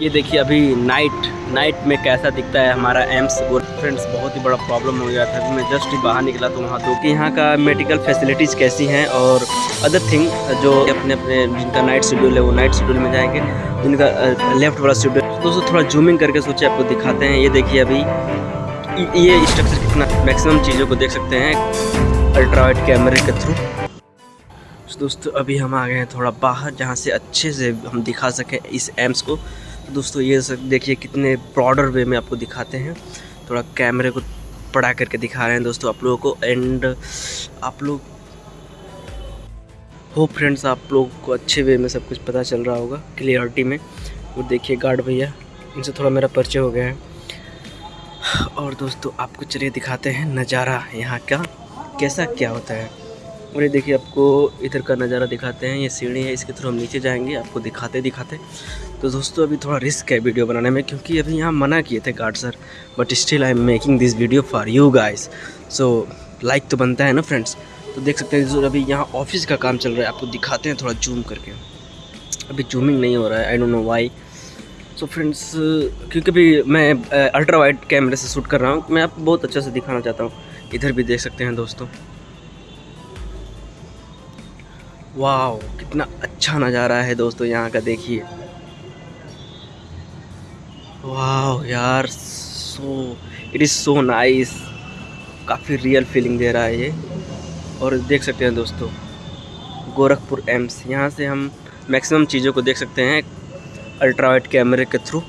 ये देखिए अभी नाइट नाइट में कैसा दिखता है हमारा एम्स और फ्रेंड्स बहुत ही बड़ा प्रॉब्लम हो गया था अभी मैं जस्ट ही बाहर निकला तो वहाँ तो कि यहाँ का मेडिकल फैसिलिटीज़ कैसी हैं और अदर थिंग जो अपने अपने जिनका नाइट शेड्यूल है वो नाइट शेड्यूल में जाएँगे, जिनका लेफ़्ट वाला शेड्यूल दोस्तों थोड़ा जूमिंग करके सोचे, आपको दिखाते हैं। ये देखिए अभी, ये स्ट्रक्चर कितना मैक्सिमम चीज़ों को देख सकते हैं अल्ट्रावाइट कैमरे के थ्रू दोस्तों अभी हम आ गए हैं थोड़ा बाहर, जहाँ से अच्छे से हम दिखा सकें इस एम्स को। दोस्तों, ये सब देखिए कितने ब्रॉडर वे में आपको दिखाते हैं। थोड़ा कैमरे को पड़ा करके दिखा रहे हैं दोस्तों आप लोगों को एंड आप लोग हो फ्रेंड्स आप लोग को अच्छे वे में सब कुछ पता चल रहा होगा क्लियरिटी में। और देखिए गार्ड भैया, इनसे थोड़ा मेरा परिचय हो गया है। और दोस्तों, आपको चलिए दिखाते हैं नज़ारा यहाँ का, कैसा क्या होता है। और ये देखिए आपको इधर का नज़ारा दिखाते हैं, ये सीढ़ी है, इसके थ्रू हम नीचे जाएँगे, आपको दिखाते दिखाते। तो दोस्तों, अभी थोड़ा रिस्क है वीडियो बनाने में, क्योंकि अभी यहाँ मना किए थे guard sir but still I am making this video for you guys so like तो बनता है ना फ्रेंड्स तो देख सकते हैं अभी यहाँ ऑफ़िस का काम चल रहा है, आपको दिखाते हैं थोड़ा जूम करके। अभी जूमिंग नहीं हो रहा है I don't know why so friends क्योंकि अभी मैं अल्ट्रा वाइड कैमरे से शूट कर रहा हूँ, मैं आपको बहुत अच्छा से दिखाना चाहता हूँ। इधर भी देख सकते हैं दोस्तों। वाह कितना अच्छा नज़ारा है दोस्तों यहाँ का, देखिए। वाह यार so it is so nice काफ़ी रियल फीलिंग दे रहा है ये। और देख सकते हैं दोस्तों, गोरखपुर एम्स यहाँ से हम मैक्सिमम चीज़ों को देख सकते हैं अल्ट्रावाइट कैमरे के थ्रू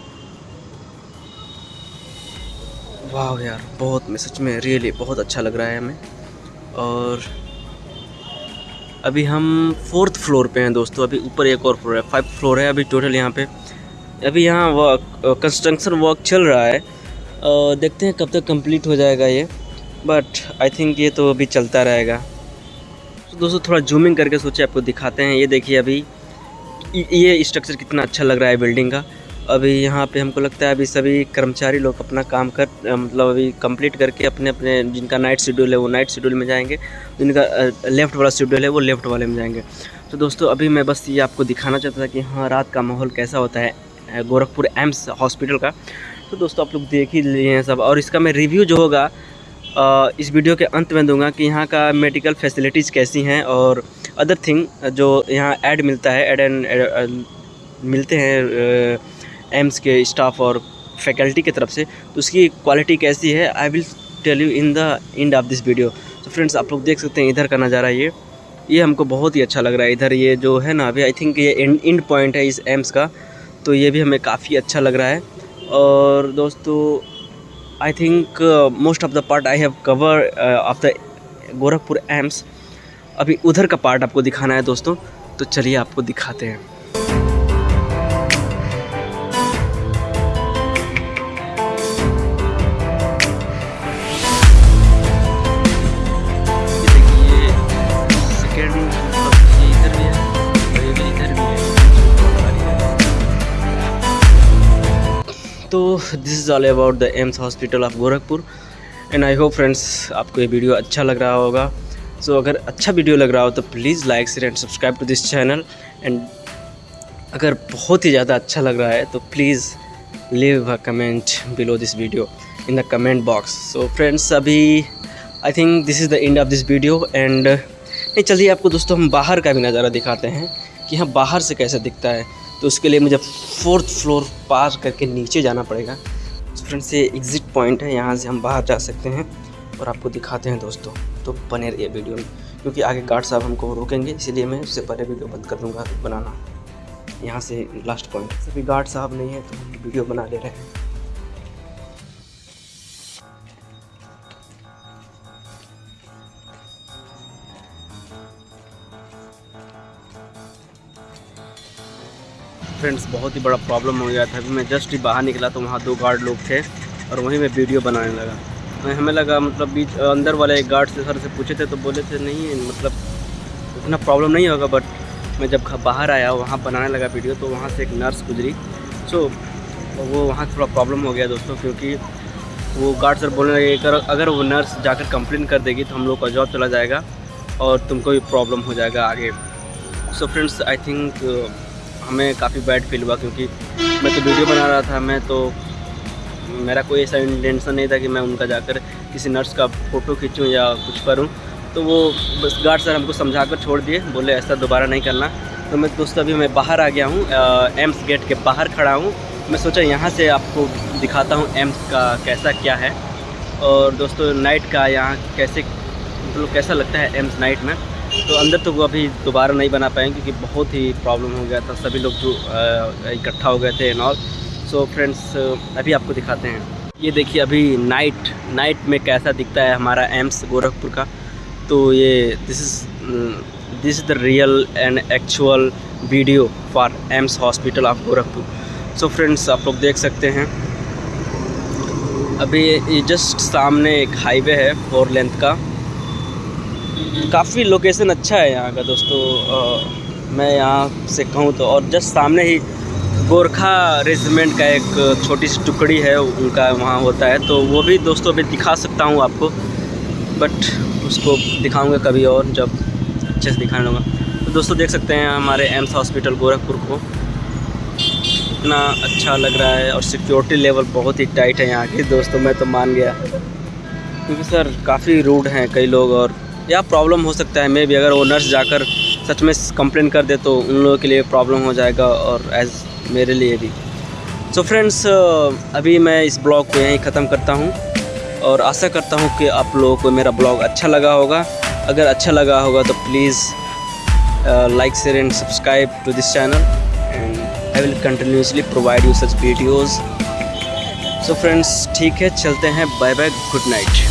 वाह यार, बहुत में, सच में रियली बहुत अच्छा लग रहा है हमें। और अभी हम फोर्थ फ्लोर पे हैं दोस्तों, अभी ऊपर एक और फ्लोर है, फाइव फ्लोर है अभी टोटल यहाँ पे। अभी यहाँ वर्क कंस्ट्रक्शन वर्क चल रहा है। और देखते हैं कब तक कंप्लीट हो जाएगा ये बट आई थिंक ये तो अभी चलता रहेगा। तो दोस्तों, थोड़ा जूमिंग करके सोचे आपको दिखाते हैं। ये देखिए अभी, ये स्ट्रक्चर कितना अच्छा लग रहा है बिल्डिंग का। अभी यहाँ पे हमको लगता है अभी सभी कर्मचारी लोग अपना काम कर मतलब अभी कंप्लीट करके अपने अपने जिनका नाइट शेड्यूल है वो नाइट शेड्यूल में जाएँगे। जिनका लेफ़्ट वाला शेड्यूल है वो लेफ़्ट वाले में जाएँगे। तो दोस्तों, अभी मैं बस ये आपको दिखाना चाहता था कि हाँ रात का माहौल कैसा होता है गोरखपुर एम्स हॉस्पिटल का। तो दोस्तों, आप लोग देख ही लिए हैं सब। और इसका मैं रिव्यू जो होगा इस वीडियो के अंत में दूँगा कि यहाँ का मेडिकल फैसिलिटीज़ कैसी हैं और अदर थिंग जो यहाँ ऐड मिलता है एड एंड मिलते हैं एम्स के स्टाफ और फैकल्टी की तरफ़ से तो उसकी क्वालिटी कैसी है I will tell you in the end of this video तो फ्रेंड्स आप लोग देख सकते हैं, इधर का नज़ारा ये ये हमको बहुत ही अच्छा लग रहा है। इधर ये जो है ना, अभी आई थिंक ये इंड पॉइंट है इस एम्स का तो ये भी हमें काफ़ी अच्छा लग रहा है। और दोस्तों I think most of the part I have cover of the Gorakhpur AIIMS अभी उधर का पार्ट आपको दिखाना है दोस्तों तो चलिए आपको दिखाते हैं। तो this is all about the AIIMS hospital of Gorakhpur and I hope friends आपको ये वीडियो अच्छा लग रहा होगा. सो so, अगर अच्छा वीडियो लग रहा हो तो please like share and subscribe to this channel and अगर बहुत ही ज़्यादा अच्छा लग रहा है तो please leave a comment below this video in the comment box so friends अभी I think this is the end of this video and नहीं चलिए आपको दोस्तों हम बाहर का भी नज़ारा दिखाते हैं कि हाँ बाहर से कैसे दिखता है. तो उसके लिए मुझे फोर्थ फ्लोर पार करके नीचे जाना पड़ेगा। तो फ्रेंड्स ये एग्ज़िट पॉइंट है, यहाँ से हम बाहर जा सकते हैं और आपको दिखाते हैं दोस्तों। तो बने रहिए वीडियो में, क्योंकि आगे गार्ड साहब हमको रोकेंगे, इसीलिए मैं उससे पहले वीडियो बंद कर दूँगा बनाना। यहाँ से लास्ट पॉइंट अभी गार्ड साहब नहीं है तो वीडियो बना ले रहे हैं। फ्रेंड्स, बहुत ही बड़ा प्रॉब्लम हो गया था। अभी मैं जस्ट ही बाहर निकला तो वहाँ दो गार्ड लोग थे और वहीं मैं वीडियो बनाने लगा। मैं, हमें लगा मतलब बीच अंदर वाले एक गार्ड से सर से पूछे थे तो बोले थे, नहीं मतलब इतना प्रॉब्लम नहीं होगा बट मैं जब बाहर आया, वहाँ बनाने लगा वीडियो तो वहाँ से एक नर्स गुजरी। सो वो वहाँ थोड़ा प्रॉब्लम हो गया दोस्तों, क्योंकि वो गार्ड सर बोलने लगे अगर अगर वो नर्स जाकर कंप्लेन कर देगी तो हम लोग का जॉब चला जाएगा और तुमको भी प्रॉब्लम हो जाएगा आगे। सो फ्रेंड्स आई थिंक हमें काफ़ी बैड फील हुआ क्योंकि मैं तो वीडियो बना रहा था, मैं तो मेरा कोई ऐसा इंटेंशन नहीं था कि मैं उनका जाकर किसी नर्स का फ़ोटो खींचूँ या कुछ करूँ। तो वो बस गार्ड सर हमको समझा कर छोड़ दिए, बोले ऐसा दोबारा नहीं करना। तो मैं दोस्तों अभी मैं बाहर आ गया हूँ एम्स गेट के बाहर खड़ा हूँ। मैं सोचा यहाँ से आपको दिखाता हूँ एम्स का कैसा क्या है। और दोस्तों नाइट का यहाँ कैसे मतलब कैसा लगता है एम्स नाइट में? तो अंदर तो वो अभी दोबारा नहीं बना पाएँगे क्योंकि बहुत ही प्रॉब्लम हो गया था। सभी लोग जो इकट्ठा हो गए थे एंड ऑल सो फ्रेंड्स अभी आपको दिखाते हैं। ये देखिए अभी नाइट नाइट में कैसा दिखता है हमारा एम्स गोरखपुर का। तो ये this is this is the real and actual video for AIIMS hospital of Gorakhpur. So friends आप लोग देख सकते हैं। अभी ये जस्ट सामने एक हाईवे है फोर लेंथ का। काफ़ी लोकेशन अच्छा है यहाँ का दोस्तों। आ, मैं यहाँ से कहूँ तो और जस्ट सामने ही गोरखा रेजिमेंट का एक छोटी सी टुकड़ी है उनका वहाँ होता है। तो वो भी दोस्तों अभी दिखा सकता हूँ आपको बट उसको दिखाऊँगा कभी और जब अच्छे से दिखाने लूँगा। तो दोस्तों देख सकते हैं हमारे एम्स हॉस्पिटल गोरखपुर को। कितना अच्छा लग रहा है और सिक्योरिटी लेवल बहुत ही टाइट है यहाँ की। दोस्तों मैं तो मान गया क्योंकि सर काफ़ी रूड हैं कई लोग और या प्रॉब्लम हो सकता है? मे भी अगर वो नर्स जाकर सच में कंप्लेन कर दे तो उन लोगों के लिए प्रॉब्लम हो जाएगा और एज मेरे लिए भी। सो so फ्रेंड्स अभी मैं इस ब्लॉग को यहीं ख़त्म करता हूँ और आशा करता हूँ कि आप लोगों को मेरा ब्लॉग अच्छा लगा होगा। अगर अच्छा लगा होगा तो please like share and subscribe to this channel and I will continuously provide you such videos so friends ठीक है, चलते हैं बाय बाय गुड नाइट